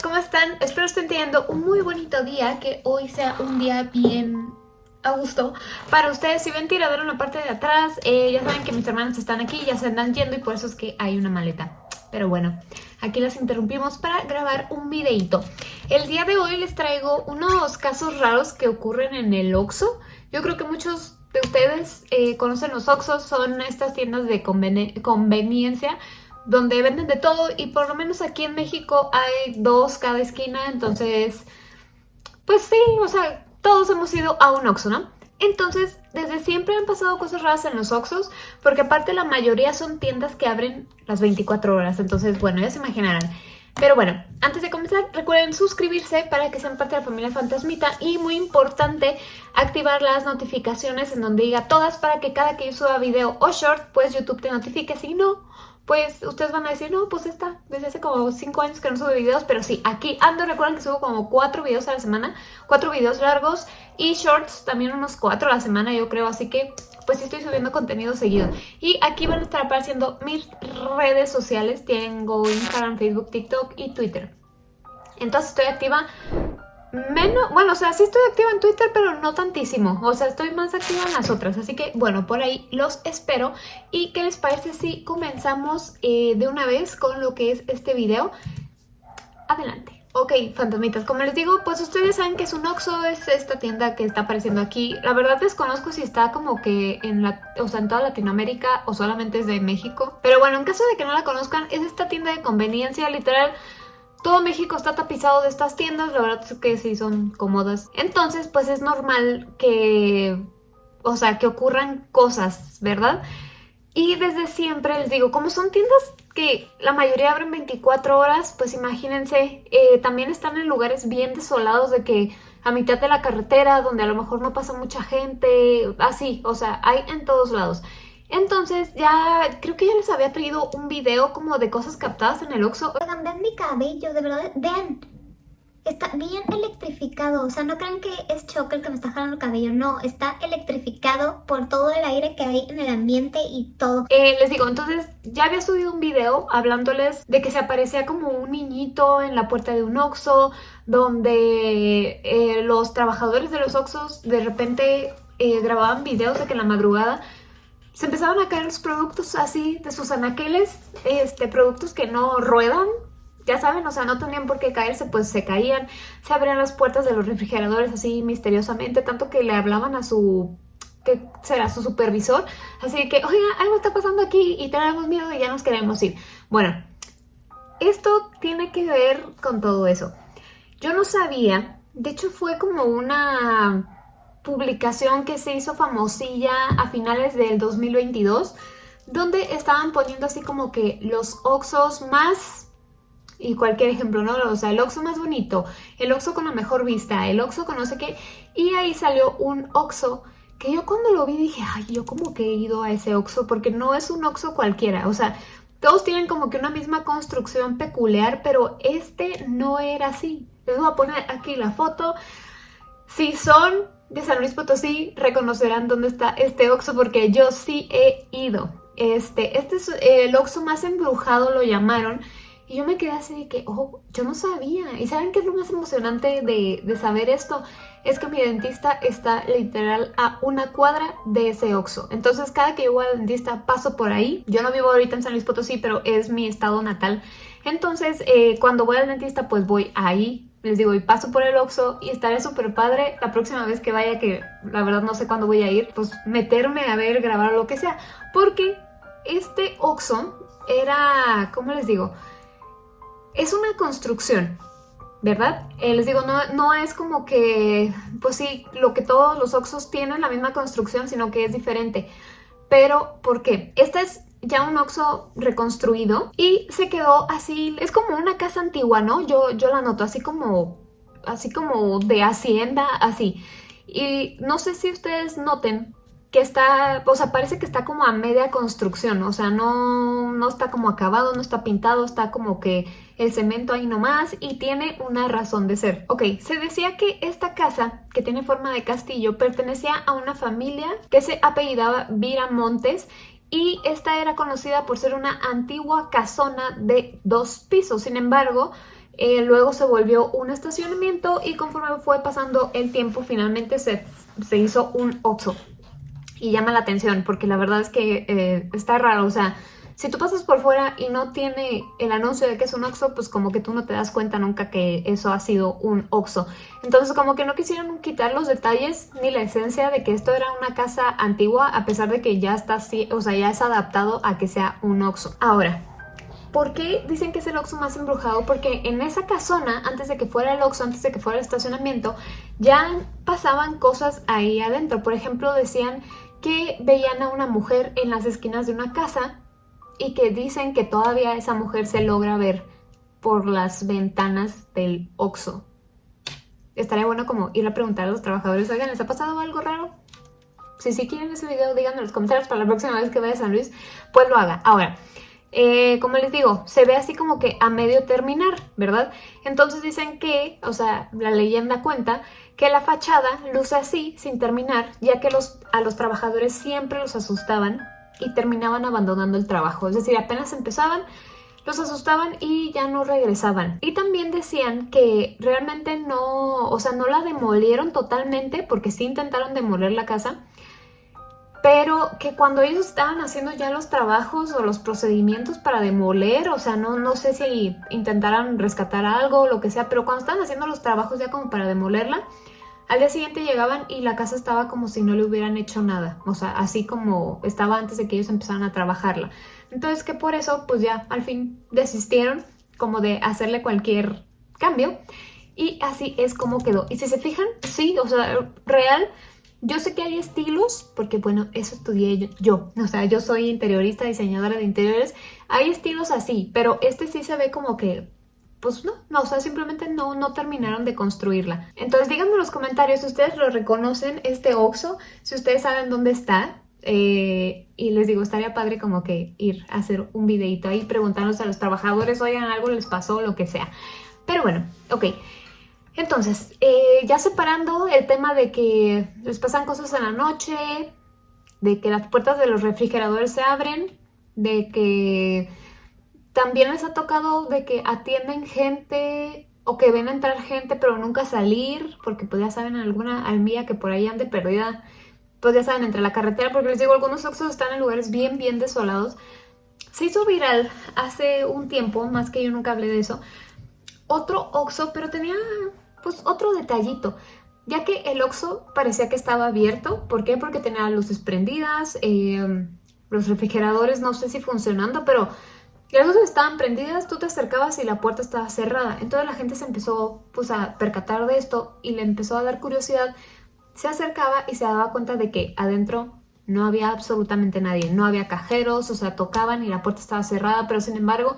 ¿cómo están? Espero estén teniendo un muy bonito día, que hoy sea un día bien a gusto para ustedes. Si ven tiradero en la parte de atrás, eh, ya saben que mis hermanas están aquí, ya se andan yendo y por eso es que hay una maleta. Pero bueno, aquí las interrumpimos para grabar un videito. El día de hoy les traigo unos casos raros que ocurren en el Oxxo. Yo creo que muchos de ustedes eh, conocen los Oxxos, son estas tiendas de conveniencia donde venden de todo y por lo menos aquí en México hay dos cada esquina, entonces, pues sí, o sea, todos hemos ido a un Oxxo, ¿no? Entonces, desde siempre han pasado cosas raras en los Oxxos, porque aparte la mayoría son tiendas que abren las 24 horas, entonces, bueno, ya se imaginarán. Pero bueno, antes de comenzar, recuerden suscribirse para que sean parte de la familia Fantasmita y muy importante, activar las notificaciones en donde diga todas para que cada que yo suba video o short, pues YouTube te notifique, si no, pues ustedes van a decir, no, pues está, desde hace como 5 años que no sube videos, pero sí, aquí ando, recuerden que subo como 4 videos a la semana, 4 videos largos y shorts también unos 4 a la semana yo creo, así que pues sí estoy subiendo contenido seguido. Y aquí van a estar apareciendo mis redes sociales, tengo Instagram, Facebook, TikTok y Twitter. Entonces estoy activa Menos, bueno, o sea, sí estoy activa en Twitter, pero no tantísimo. O sea, estoy más activa en las otras. Así que, bueno, por ahí los espero. ¿Y qué les parece si comenzamos eh, de una vez con lo que es este video? Adelante. Ok, fantasmitas, como les digo, pues ustedes saben que es un Oxxo, es esta tienda que está apareciendo aquí. La verdad desconozco si está como que en la, o sea, en toda Latinoamérica o solamente es de México. Pero bueno, en caso de que no la conozcan, es esta tienda de conveniencia, literal todo México está tapizado de estas tiendas, la verdad es que sí son cómodas. Entonces, pues es normal que, o sea, que ocurran cosas, ¿verdad? Y desde siempre les digo, como son tiendas que la mayoría abren 24 horas, pues imagínense, eh, también están en lugares bien desolados de que a mitad de la carretera, donde a lo mejor no pasa mucha gente, así, o sea, hay en todos lados. Entonces ya, creo que ya les había traído un video como de cosas captadas en el Oxxo. Oigan, vean mi cabello, de verdad, vean. Está bien electrificado, o sea, no crean que es Choco el que me está jalando el cabello, no, está electrificado por todo el aire que hay en el ambiente y todo. Eh, les digo, entonces ya había subido un video hablándoles de que se aparecía como un niñito en la puerta de un Oxxo, donde eh, los trabajadores de los Oxxos de repente eh, grababan videos de que en la madrugada se empezaron a caer los productos así de sus anaqueles, este, productos que no ruedan, ya saben, o sea, no tenían por qué caerse, pues se caían, se abrían las puertas de los refrigeradores así misteriosamente, tanto que le hablaban a su, que será su supervisor, así que, oiga, algo está pasando aquí y tenemos miedo y ya nos queremos ir. Bueno, esto tiene que ver con todo eso. Yo no sabía, de hecho fue como una publicación que se hizo famosilla a finales del 2022, donde estaban poniendo así como que los Oxos más, y cualquier ejemplo, ¿no? O sea, el Oxo más bonito, el Oxo con la mejor vista, el Oxo con no sé qué, y ahí salió un Oxo que yo cuando lo vi dije, ay, yo como que he ido a ese Oxo, porque no es un Oxo cualquiera, o sea, todos tienen como que una misma construcción peculiar, pero este no era así. Les voy a poner aquí la foto. Si son de San Luis Potosí reconocerán dónde está este Oxxo porque yo sí he ido. Este, este es el Oxxo más embrujado, lo llamaron. Y yo me quedé así de que, oh, yo no sabía. ¿Y saben qué es lo más emocionante de, de saber esto? Es que mi dentista está literal a una cuadra de ese Oxxo. Entonces cada que yo voy al dentista paso por ahí. Yo no vivo ahorita en San Luis Potosí, pero es mi estado natal. Entonces eh, cuando voy al dentista pues voy ahí les digo, y paso por el Oxxo y estaré súper padre la próxima vez que vaya, que la verdad no sé cuándo voy a ir, pues meterme a ver, grabar lo que sea. Porque este Oxxo era, ¿cómo les digo? Es una construcción, ¿verdad? Eh, les digo, no, no es como que, pues sí, lo que todos los Oxxos tienen la misma construcción, sino que es diferente. Pero, ¿por qué? Esta es ya un Oxxo reconstruido y se quedó así, es como una casa antigua, ¿no? Yo, yo la noto así como, así como de hacienda, así. Y no sé si ustedes noten que está, o sea, parece que está como a media construcción, o sea, no, no está como acabado, no está pintado, está como que el cemento ahí nomás y tiene una razón de ser. Ok, se decía que esta casa, que tiene forma de castillo, pertenecía a una familia que se apellidaba Viramontes y esta era conocida por ser una antigua casona de dos pisos. Sin embargo, eh, luego se volvió un estacionamiento y conforme fue pasando el tiempo finalmente se, se hizo un Oxxo. Y llama la atención porque la verdad es que eh, está raro, o sea, si tú pasas por fuera y no tiene el anuncio de que es un Oxxo, pues como que tú no te das cuenta nunca que eso ha sido un Oxxo. Entonces como que no quisieron quitar los detalles ni la esencia de que esto era una casa antigua a pesar de que ya está así, o sea, ya es adaptado a que sea un Oxxo. Ahora, ¿Por qué dicen que es el Oxxo más embrujado? Porque en esa casona, antes de que fuera el Oxxo, antes de que fuera el estacionamiento, ya pasaban cosas ahí adentro. Por ejemplo, decían que veían a una mujer en las esquinas de una casa y que dicen que todavía esa mujer se logra ver por las ventanas del Oxxo. Estaría bueno como ir a preguntar a los trabajadores, oigan, ¿les ha pasado algo raro? Si sí quieren ese video, díganme en los comentarios para la próxima vez que vaya a San Luis, pues lo haga. Ahora, eh, como les digo, se ve así como que a medio terminar, ¿verdad? Entonces dicen que, o sea, la leyenda cuenta que la fachada luce así, sin terminar, ya que a los trabajadores siempre los asustaban y terminaban abandonando el trabajo. Es decir, apenas empezaban, los asustaban y ya no regresaban. Y también decían que realmente no, o sea, no la demolieron totalmente, porque sí intentaron demoler la casa, pero que cuando ellos estaban haciendo ya los trabajos o los procedimientos para demoler, o sea, no, no sé si intentaran rescatar algo o lo que sea, pero cuando estaban haciendo los trabajos ya como para demolerla, al día siguiente llegaban y la casa estaba como si no le hubieran hecho nada, o sea, así como estaba antes de que ellos empezaran a trabajarla. Entonces que por eso, pues ya al fin desistieron como de hacerle cualquier cambio y así es como quedó. Y si se fijan, sí, o sea, real yo sé que hay estilos, porque bueno, eso estudié yo, O sea, yo soy interiorista, diseñadora de interiores. Hay estilos así, pero este sí se ve como que pues no, no, o sea, simplemente no, no terminaron de construirla. Entonces díganme en los comentarios si ustedes lo reconocen, este Oxxo, si ustedes saben dónde está. Eh, y les digo, estaría padre como que ir a hacer un videito ahí preguntándose a los trabajadores, oigan, algo les pasó, lo que sea. Pero bueno, ok. Entonces, eh, ya separando el tema de que les pasan cosas en la noche, de que las puertas de los refrigeradores se abren, de que también les ha tocado de que atienden gente o que ven entrar gente pero nunca salir, porque pues ya saben alguna almía que por ahí ande perdida, pues ya saben, entre la carretera, porque les digo, algunos Oxxos están en lugares bien, bien desolados. Se hizo viral hace un tiempo, más que yo nunca hablé de eso, otro Oxxo, pero tenía pues otro detallito, ya que el Oxxo parecía que estaba abierto. ¿Por qué? Porque tenía luces prendidas, eh, los refrigeradores no sé si funcionando, pero las luces estaban prendidas, tú te acercabas y la puerta estaba cerrada. Entonces la gente se empezó pues, a percatar de esto y le empezó a dar curiosidad. Se acercaba y se daba cuenta de que adentro no había absolutamente nadie. No había cajeros, o sea, tocaban y la puerta estaba cerrada, pero sin embargo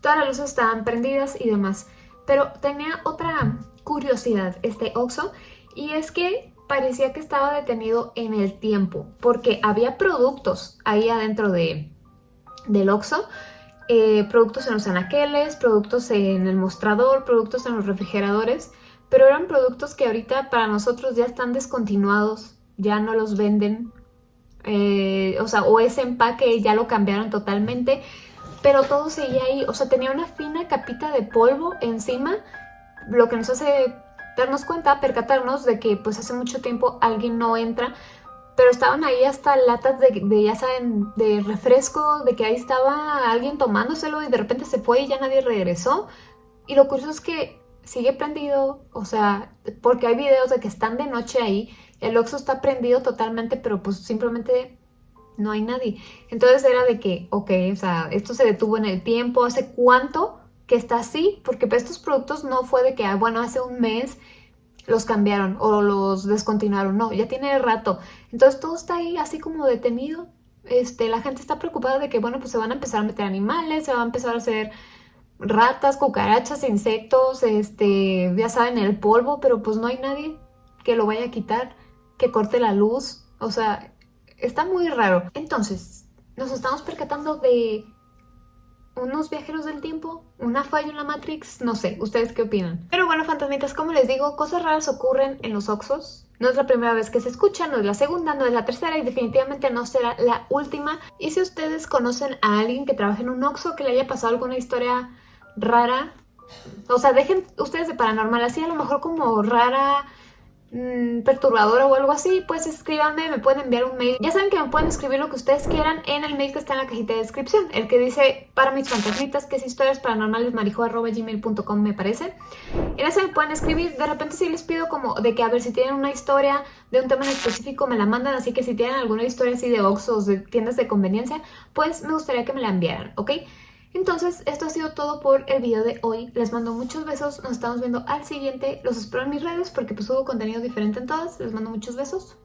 todas las luces estaban prendidas y demás. Pero tenía otra curiosidad este Oxxo y es que parecía que estaba detenido en el tiempo porque había productos ahí adentro de, del Oxxo eh, productos en los anaqueles, productos en el mostrador, productos en los refrigeradores pero eran productos que ahorita para nosotros ya están descontinuados, ya no los venden eh, o sea, o ese empaque ya lo cambiaron totalmente pero todo seguía ahí, o sea, tenía una fina capita de polvo encima lo que nos hace darnos cuenta, percatarnos de que pues hace mucho tiempo alguien no entra, pero estaban ahí hasta latas de, ya saben, de refresco, de que ahí estaba alguien tomándoselo y de repente se fue y ya nadie regresó. Y lo curioso es que sigue prendido, o sea, porque hay videos de que están de noche ahí, el Oxxo está prendido totalmente, pero pues simplemente no hay nadie. Entonces era de que, ok, o sea, esto se detuvo en el tiempo, ¿hace cuánto? que está así, porque estos productos no fue de que, ah, bueno, hace un mes los cambiaron o los descontinuaron, no, ya tiene rato. Entonces todo está ahí así como detenido. Este, la gente está preocupada de que, bueno, pues se van a empezar a meter animales, se van a empezar a hacer ratas, cucarachas, insectos, este, ya saben, el polvo, pero pues no hay nadie que lo vaya a quitar, que corte la luz, o sea, está muy raro. Entonces, nos estamos percatando de unos viajeros del tiempo, una falla en la Matrix, no sé, ¿ustedes qué opinan? Pero bueno, fantasmitas, como les digo, cosas raras ocurren en los Oxos. No es la primera vez que se escucha, no es la segunda, no es la tercera y definitivamente no será la última. Y si ustedes conocen a alguien que trabaja en un Oxo, que le haya pasado alguna historia rara, O sea, dejen ustedes de paranormal así, a lo mejor como rara, mmm, perturbadora o algo así, pues escríbanme, me pueden enviar un mail. Ya saben que me pueden escribir lo que ustedes quieran en el mail que está en la cajita de descripción, el que dice para mis fantasmitas, que es historias paranormales marijo.gmail.com me parece. En ese me pueden escribir, de repente si les pido como de que a ver si tienen una historia de un tema en específico me la mandan, así que si tienen alguna historia así de Oxos, de tiendas de conveniencia, pues me gustaría que me la enviaran, ¿ok? Entonces, esto ha sido todo por el video de hoy. Les mando muchos besos. Nos estamos viendo al siguiente. Los espero en mis redes porque pues hubo contenido diferente en todas. Les mando muchos besos.